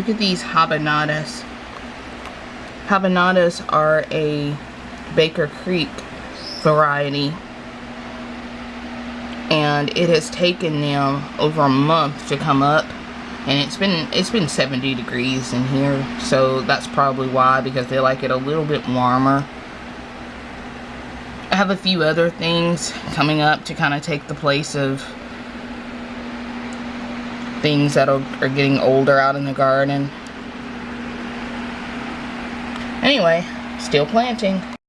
Look at these habanadas. Habanadas are a Baker Creek variety. And it has taken them over a month to come up. And it's been it's been 70 degrees in here. So that's probably why because they like it a little bit warmer. I have a few other things coming up to kind of take the place of things that are, getting older out in the garden. Anyway, still planting.